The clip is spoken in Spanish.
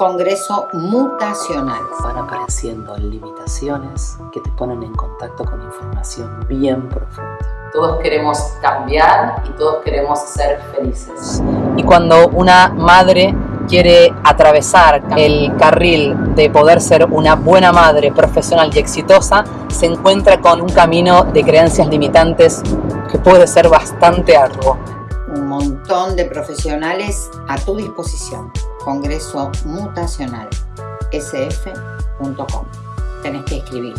Congreso Mutacional. Van apareciendo limitaciones que te ponen en contacto con información bien profunda. Todos queremos cambiar y todos queremos ser felices. Y cuando una madre quiere atravesar el carril de poder ser una buena madre profesional y exitosa, se encuentra con un camino de creencias limitantes que puede ser bastante arduo. Un montón de profesionales a tu disposición. Congreso Mutacional, sf.com. Tenés que escribir.